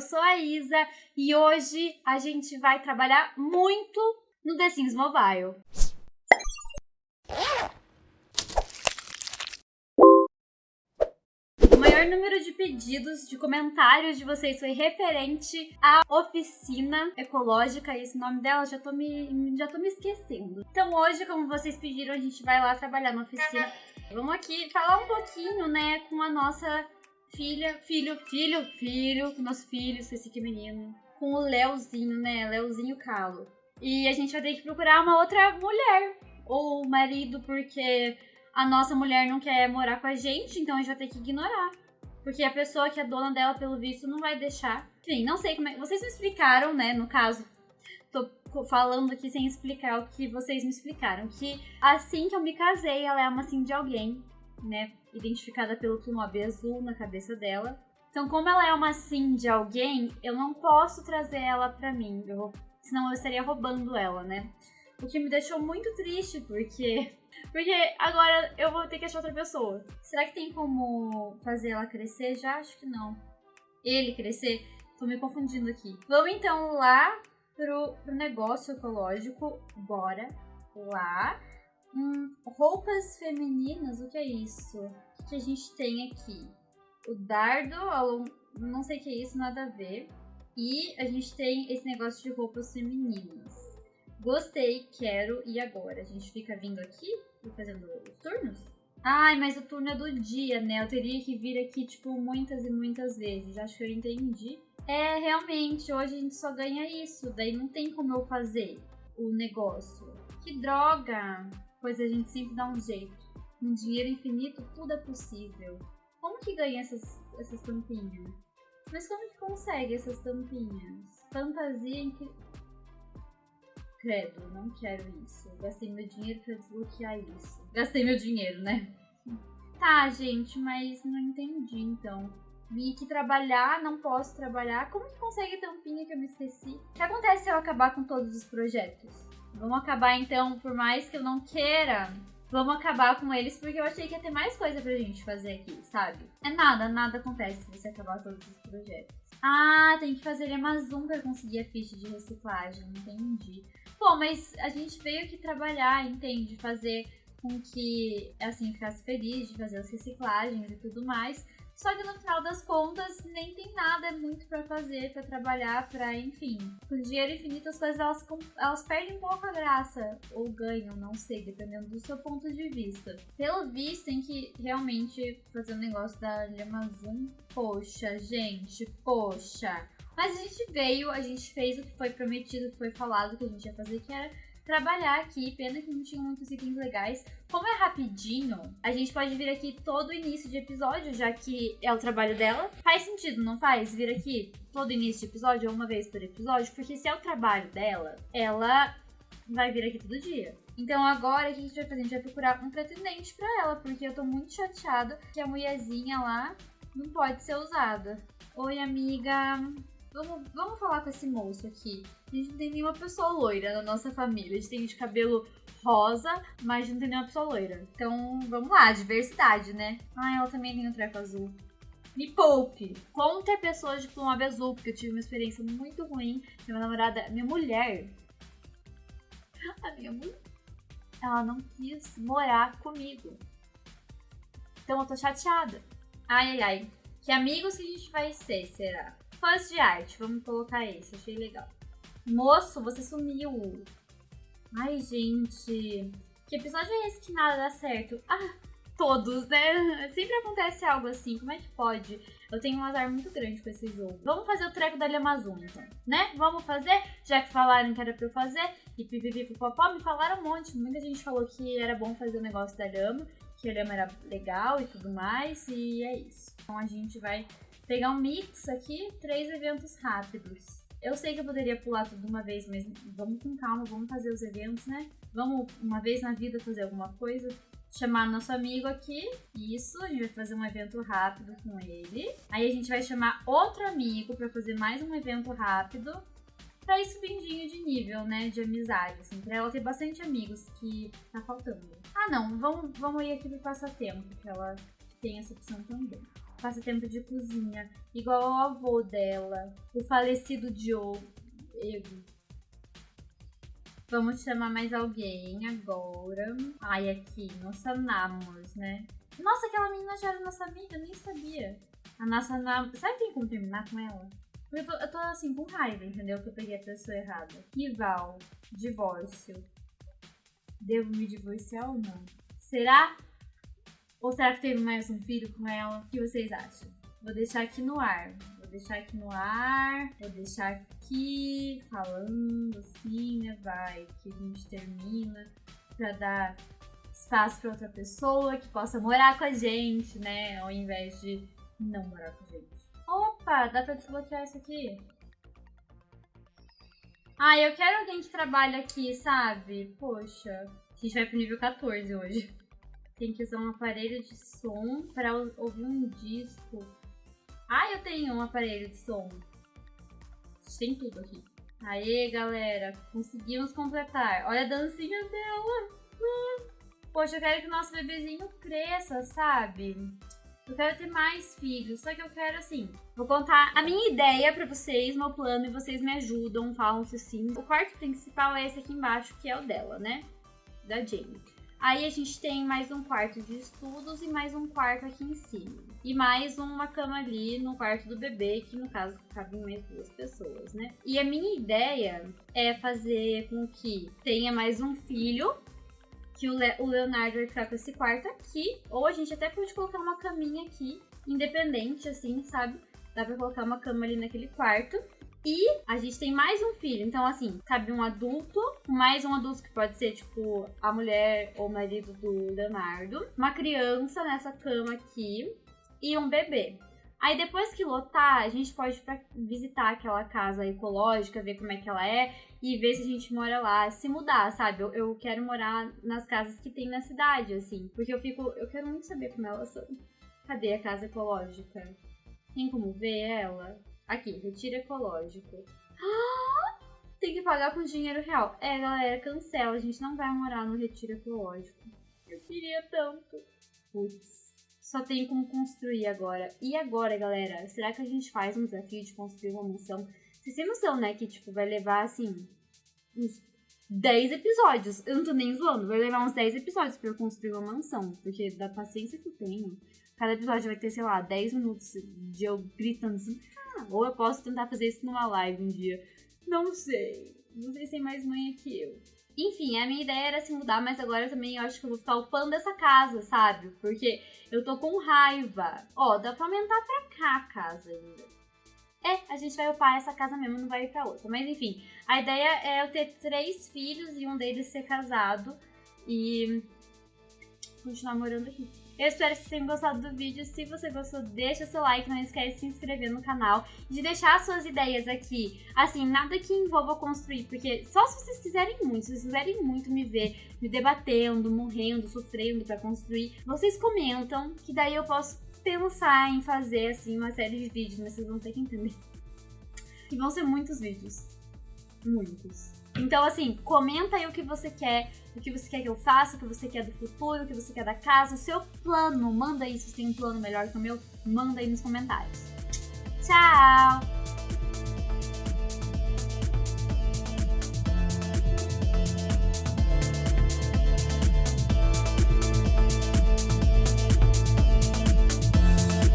eu sou a Isa e hoje a gente vai trabalhar muito no The Sims Mobile. O maior número de pedidos, de comentários de vocês foi referente à oficina ecológica, esse nome dela já tô me, já tô me esquecendo. Então hoje, como vocês pediram, a gente vai lá trabalhar na oficina. Vamos aqui falar um pouquinho, né, com a nossa filha, filho, filho, filho, com nosso filho, esse aqui menino, com o Leozinho, né, Leozinho Calo. E a gente vai ter que procurar uma outra mulher, ou marido, porque a nossa mulher não quer morar com a gente, então a gente vai ter que ignorar. Porque a pessoa que é dona dela, pelo visto, não vai deixar. Enfim, não sei como é. Vocês me explicaram, né? No caso, tô falando aqui sem explicar o que vocês me explicaram. Que assim que eu me casei, ela é uma assim de alguém, né? Identificada pelo plumob azul na cabeça dela. Então, como ela é uma sim de alguém, eu não posso trazer ela pra mim. Eu, senão eu estaria roubando ela, né? O que me deixou muito triste, porque. Porque agora eu vou ter que achar outra pessoa. Será que tem como fazer ela crescer? Já acho que não. Ele crescer? Tô me confundindo aqui. Vamos então lá pro, pro negócio ecológico. Bora. Lá. Hum, roupas femininas, o que é isso? O que a gente tem aqui? O dardo, não sei o que é isso, nada a ver. E a gente tem esse negócio de roupas femininas. Gostei, quero e agora? A gente fica vindo aqui e fazendo os turnos? Ai, mas o turno é do dia, né? Eu teria que vir aqui, tipo, muitas e muitas vezes. Acho que eu entendi. É, realmente, hoje a gente só ganha isso. Daí não tem como eu fazer o negócio. Que droga! Pois a gente sempre dá um jeito. Com dinheiro infinito, tudo é possível. Como que ganha essas, essas tampinhas? Mas como que consegue essas tampinhas? Fantasia em que Credo, não quero isso. Gastei meu dinheiro pra desbloquear isso. Gastei meu dinheiro, né? Tá, gente, mas não entendi então. Vim aqui trabalhar, não posso trabalhar. Como que consegue tampinha que eu me esqueci? O que acontece se eu acabar com todos os projetos? Vamos acabar então, por mais que eu não queira, vamos acabar com eles, porque eu achei que ia ter mais coisa pra gente fazer aqui, sabe? É nada, nada acontece se você acabar todos os projetos. Ah, tem que fazer Amazon pra conseguir a ficha de reciclagem, entendi. Pô, mas a gente veio aqui trabalhar, entende? Fazer com que, assim, ficasse feliz de fazer as reciclagens e tudo mais. Só que no final das contas, nem tem nada muito para fazer, para trabalhar, para enfim. Com dinheiro infinito, as coisas elas, elas perdem um pouco a graça, ou ganham, não sei, dependendo do seu ponto de vista. Pelo visto, tem que realmente fazer um negócio da Amazon. Poxa, gente, poxa. Mas a gente veio, a gente fez o que foi prometido, o que foi falado que a gente ia fazer, que era trabalhar aqui. Pena que não tinha muitos itens legais. Como é rapidinho, a gente pode vir aqui todo início de episódio, já que é o trabalho dela. Faz sentido, não faz? Vir aqui todo início de episódio uma vez por episódio, porque se é o trabalho dela, ela vai vir aqui todo dia. Então agora o que a gente vai fazer? A gente vai procurar um pretendente pra ela, porque eu tô muito chateada que a mulherzinha lá não pode ser usada. Oi, amiga. Vamos, vamos falar com esse moço aqui. A gente não tem nenhuma pessoa loira na nossa família. A gente tem de cabelo rosa, mas não tem nenhuma pessoa loira. Então, vamos lá, diversidade, né? Ah, ela também tem um treco azul. Me poupe. Contra pessoas de plumage azul, porque eu tive uma experiência muito ruim. Minha namorada, minha mulher. A minha mulher. Ela não quis morar comigo. Então eu tô chateada. Ai, ai, ai. Que amigos que a gente vai ser, será? Fãs de arte, vamos colocar esse, achei legal. Moço, você sumiu. Ai, gente. Que episódio é esse que nada dá certo? Ah, todos, né? Sempre acontece algo assim. Como é que pode? Eu tenho um azar muito grande com esse jogo. Vamos fazer o treco da Amazon, então, né? Vamos fazer? Já que falaram que era pra eu fazer. E pipipipopopó, me falaram um monte. Muita gente falou que era bom fazer o negócio da lhama. Que a lhama era legal e tudo mais. E é isso. Então a gente vai pegar um mix aqui, três eventos rápidos. Eu sei que eu poderia pular tudo de uma vez, mas vamos com calma, vamos fazer os eventos, né? Vamos uma vez na vida fazer alguma coisa. Chamar nosso amigo aqui. Isso, a gente vai fazer um evento rápido com ele. Aí a gente vai chamar outro amigo para fazer mais um evento rápido. Pra ir subindinho de nível, né? De amizade, assim. Pra ela ter bastante amigos que tá faltando. Ah, não. Vamos, vamos ir aqui pro passatempo, que ela tem essa opção também. Passatempo de cozinha, igual ao avô dela, o falecido Diogo. Vamos chamar mais alguém agora. Ai, aqui, nossa Namos, né? Nossa, aquela menina já era nossa amiga, nem sabia. A nossa Namos. Sabe quem como terminar com ela? Eu tô, eu tô assim com raiva, entendeu? Que eu peguei a pessoa errada. Rival, divórcio. Devo me divorciar ou não? Será? Ou será que teve mais um filho com ela? O que vocês acham? Vou deixar aqui no ar. Vou deixar aqui no ar. Vou deixar aqui falando assim, né? Vai, que a gente termina pra dar espaço para outra pessoa que possa morar com a gente, né? Ao invés de não morar com a gente. Opa, dá pra desbloquear isso aqui? Ah, eu quero alguém que trabalhe aqui, sabe? Poxa, a gente vai pro nível 14 hoje. Tem que usar um aparelho de som para ouvir um disco. Ah, eu tenho um aparelho de som. Tem tudo aqui. Aê, galera, conseguimos completar. Olha a dancinha dela. Poxa, eu quero que o nosso bebezinho cresça, sabe? Eu quero ter mais filhos, só que eu quero assim. Vou contar a minha ideia para vocês, meu plano, e vocês me ajudam, falam se sim. O quarto principal é esse aqui embaixo, que é o dela, né? Da Jamie. Aí a gente tem mais um quarto de estudos e mais um quarto aqui em cima. E mais uma cama ali no quarto do bebê, que no caso cabem mais duas pessoas, né? E a minha ideia é fazer com que tenha mais um filho que o, Le o Leonardo vai ficar com esse quarto aqui. Ou a gente até pode colocar uma caminha aqui, independente, assim, sabe? Dá pra colocar uma cama ali naquele quarto. E a gente tem mais um filho. Então, assim, cabe um adulto, mais um adulto que pode ser, tipo, a mulher ou o marido do Leonardo. Uma criança nessa cama aqui. E um bebê. Aí depois que lotar, a gente pode visitar aquela casa ecológica, ver como é que ela é e ver se a gente mora lá, se mudar, sabe? Eu, eu quero morar nas casas que tem na cidade, assim, porque eu fico, eu quero muito saber como elas são. Cadê a casa ecológica? Tem como ver ela? Aqui, retiro ecológico. Ah, tem que pagar com dinheiro real. É, galera, cancela. A gente não vai morar no retiro ecológico. Eu queria tanto. Putz só tem como construir agora. E agora, galera? Será que a gente faz um desafio de construir uma mansão? Vocês têm noção, né? Que, tipo, vai levar, assim, uns 10 episódios. Eu não tô nem zoando. Vai levar uns 10 episódios pra eu construir uma mansão. Porque da paciência que eu tenho, cada episódio vai ter, sei lá, 10 minutos de eu gritando assim. Ah, ou eu posso tentar fazer isso numa live um dia. Não sei. Não sei se tem mais manha que eu. Enfim, a minha ideia era se mudar, mas agora também eu acho que eu vou ficar upando essa casa, sabe? Porque eu tô com raiva. Ó, dá pra aumentar pra cá a casa ainda. É, a gente vai upar essa casa mesmo, não vai ir pra outra. Mas enfim, a ideia é eu ter três filhos e um deles ser casado e continuar morando aqui. Eu espero que vocês tenham gostado do vídeo. Se você gostou, deixa seu like, não esquece de se inscrever no canal, de deixar suas ideias aqui. Assim, nada que envolva construir, porque só se vocês quiserem muito, se vocês quiserem muito me ver, me debatendo, morrendo, sofrendo para construir, vocês comentam, que daí eu posso pensar em fazer, assim, uma série de vídeos, mas vocês vão ter que entender. E vão ser muitos vídeos. Muitos. Então, assim, comenta aí o que você quer, o que você quer que eu faça, o que você quer do futuro, o que você quer da casa, o seu plano. Manda aí se você tem um plano melhor que o meu, manda aí nos comentários. Tchau!